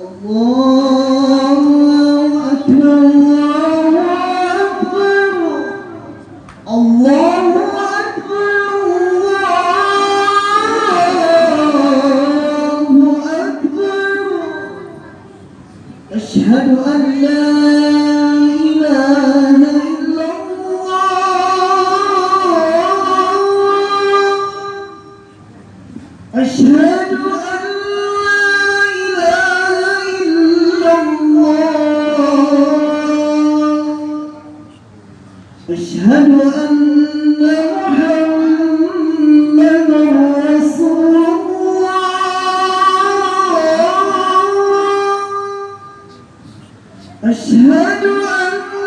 الله أكبر الله أكبر الله أكبر أشهد أن لا إله إلا الله أشهد أن أشهد أن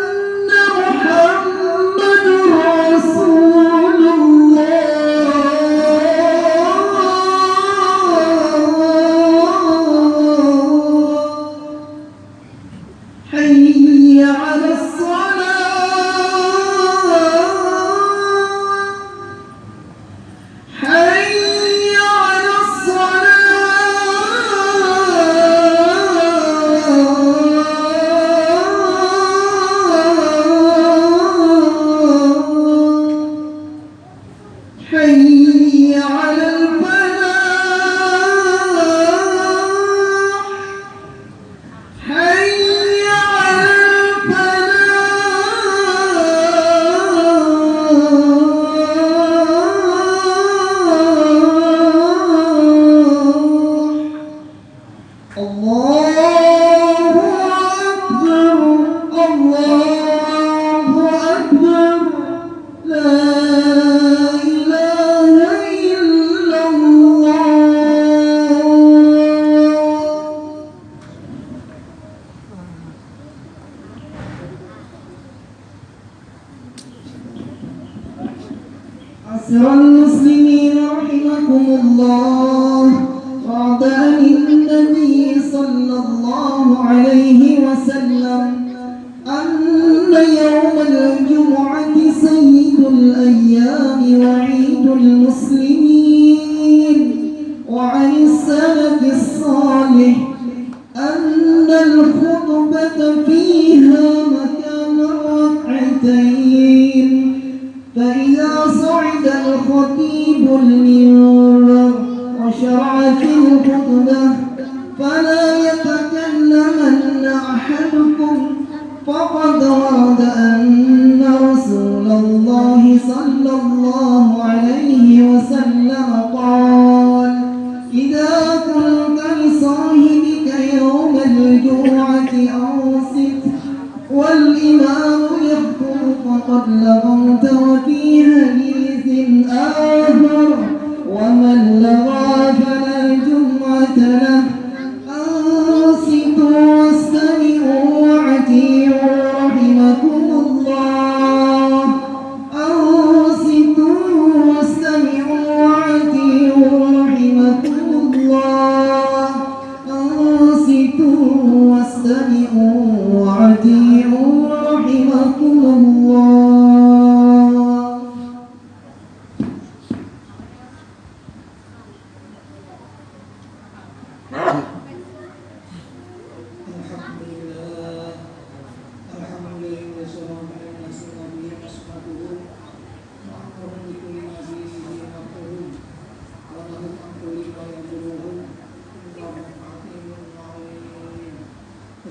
ترى المسلمين رحمكم الله. بعد أن النبي صلى الله عليه وسلم أن يوم الجمعة سيد الأيام وعيد المسلمين. وعن السلف الصالح أن الخير فقد ورد أن رسول الله صلى الله عليه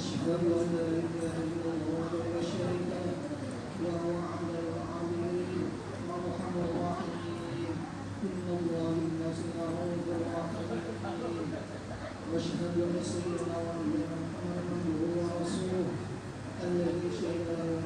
أشهد أن لا إله إلا الله وحده لا شريك له وأرحم الراحمين إن الله بالناس لرؤوف رحيم وأشهد أن سيدنا محمدا عبده ورسوله الذي شهد له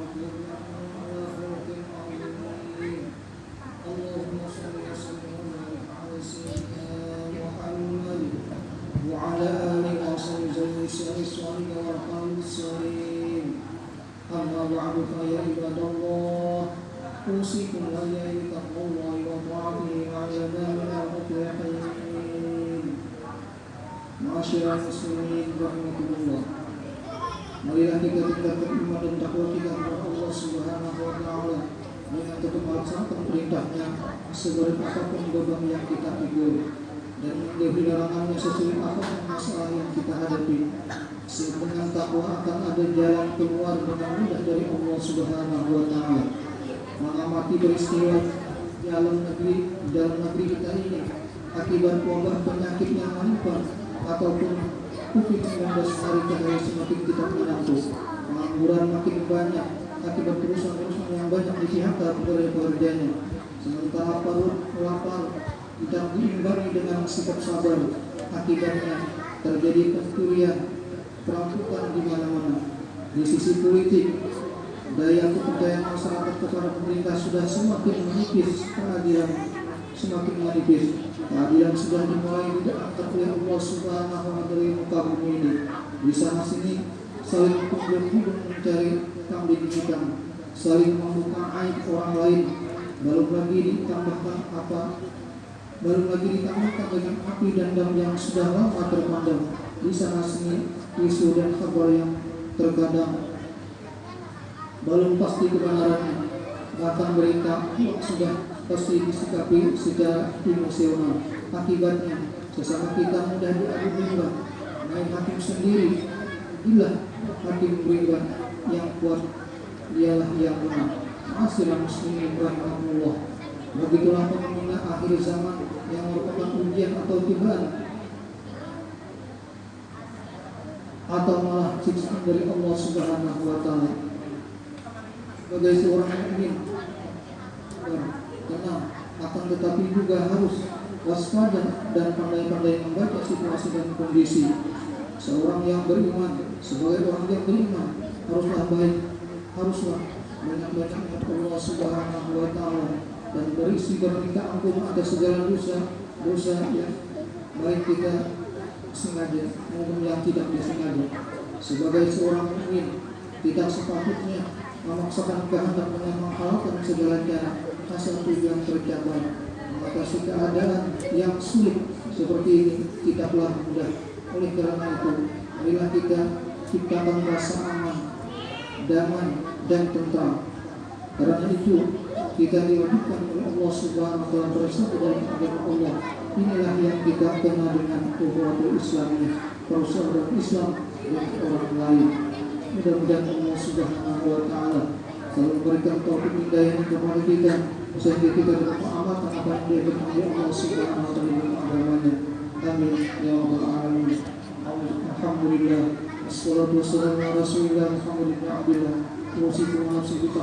أوصيكم وإياي بتقوى الله وطاعته وعلى من المفلحين معاشر المسلمين رحمكم الله Marilah kita tingkatkan iman dan takwa kita kepada Allah Subhanahu wa taala dengan tetap melaksanakan perintahnya sebaik apapun beban yang kita pikul dan menjauhi larangannya sesuai apapun masalah yang kita hadapi. Dengan takwa akan ada jalan keluar dengan mudah dari Allah Subhanahu wa taala. Mengamati peristiwa dalam negeri dalam negeri kita ini akibat wabah penyakit yang menimpa ataupun COVID-19 hari ke semakin kita menantu. Pengangguran makin banyak akibat perusahaan-perusahaan yang banyak di PHK oleh pekerjanya. Sementara perut lapar tidak diimbangi dengan sikap sabar. Akibatnya terjadi pencurian, perampokan di mana-mana. Di sisi politik, daya kepercayaan masyarakat kepada pemerintah sudah semakin menipis, keadilan semakin menipis. Keadilan sudah dimulai diangkat oleh Allah Subhanahu wa taala dari muka bumi ini. Di sana sini saling kumpul-kumpul mencari kambing hitam, saling membuka aib orang lain. Baru lagi ditambahkan apa? Baru lagi ditambahkan dengan api dan dam yang sudah lama terpandang. Di sana sini isu dan kabar yang terkadang belum pasti kebenarannya. Berita sudah pasti disikapi secara emosional. Akibatnya, sesama kita mudah diadu domba. Main hakim sendiri, inilah hakim beriman yang kuat, dialah yang menang. Masihlah muslimin rahmatullah. Begitulah fenomena akhir zaman yang merupakan ujian atau cobaan atau malah siksaan dari Allah Subhanahu wa taala. Sebagai seorang mukmin. Tenang akan tetapi juga harus waspada dan pandai-pandai membaca situasi dan kondisi. Seorang yang beriman sebagai orang yang beriman haruslah baik haruslah banyak-banyak Allah Subhanahu wa taala dan berisi berminta ampun atas segala dosa dosa yang baik kita sengaja maupun yang tidak disengaja. Sebagai seorang mukmin tidak sepatutnya memaksakan kehendak dengan menghalalkan segala cara asal tujuan tercapai mengatasi keadaan yang sulit seperti ini tidaklah mudah. Oleh karena itu marilah kita ciptakan rasa aman damai dan tentram. Karena itu kita diwajibkan oleh Allah Subhanahu wa taala bersatu dalam agama Allah. Inilah yang kita kenal dengan ukhuwatul Islamiyah persaudaraan Islam dan orang lain Mudah-mudahan Allah Subhanahu wa taala selalu memberikan taufik hidayah kepada kita sehingga kita dapat amat apa yang dia Allah Subhanahu wa taala agamanya. Amin ya rabbal alamin. Alhamdulillah. assalamualaikum warahmatullahi wabarakatuh. Rasulullah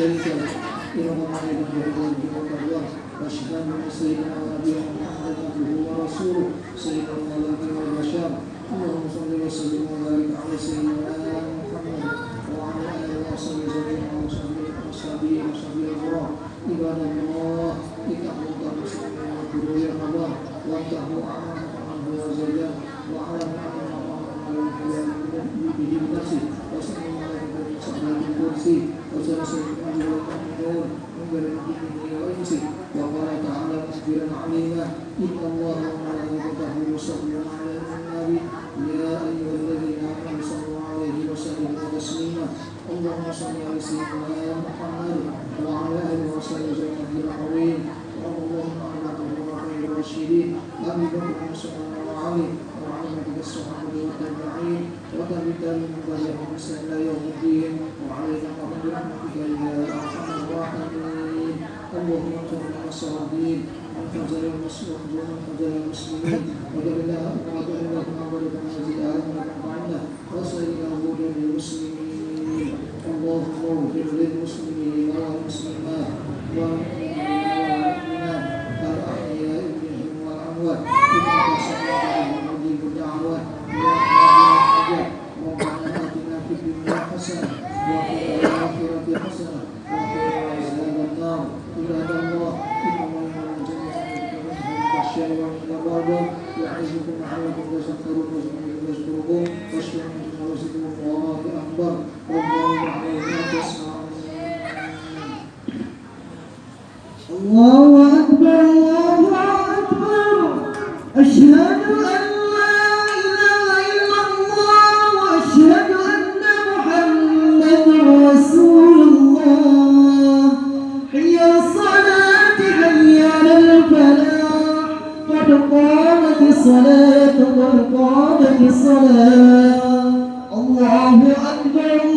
أكرم وتفضل وبارك بجلالك وكمالك على أشرف عبادك سيدنا مولانا محمد وعن كل صحابة رسول الله أجمعين Alhamdulillah hamdan katsiran kama amarna. Asyhadu an la ilaha illallah wa la syarika lahu. إلى غمام الجهود والتقوى وأشهد أن سيدنا ونبينا محمدا عبده ورسوله سيد الملائكة والبشر اللهم صل وسلم وبارك على سيدنا محمد وعلى آله وصحبه جميعا وصحبه وصحبه وصحبه الكرام عباد الله اتقوا الله مسلمين واذكروا يا الله وانتهوا عما عنه وزجر واعلموا ان الله به بنفسه وسلم المؤمنون من بين الجن والانس وقال تعالى مخبرا عليما ان الله وملائكته يصلون على النبي يا ايها الذين امنوا صلوا عليه وسلموا تسليما اللهم صل على سيدنا محمد وعلى اله وصحبه وسلم العظيم اللهم على الخلفاء الراشدين ابي بكر وعمر وعلي وعلى الصحابه والتابعين وتابعين من بعدهم بإحسان الى يوم الدين وعلينا برحمتك يا ارحم الراحمين اللهم اغفر لنا الصالحين من فجر المسلمين ومن فجر المسلمين ودلنا ودلنا ودلنا منازل اهلنا وعنا وسائر هدى للمسلمين اللهم اغفر للمسلمين والمسلمات والمؤمنين والمؤمنات الاحياء منهم والاموات انك سميع مجيب الدعوات يا حاجة ربنا اتنا في الدنيا حسنه وفي لعلكم تذكرون واذكروا يذكركم واشكروا من رزقكم الله اكبر والله يعلم ما تصنعون الله أكبر الله أكبر أشهد أن الصلاة قد الصلاة. الله أكبر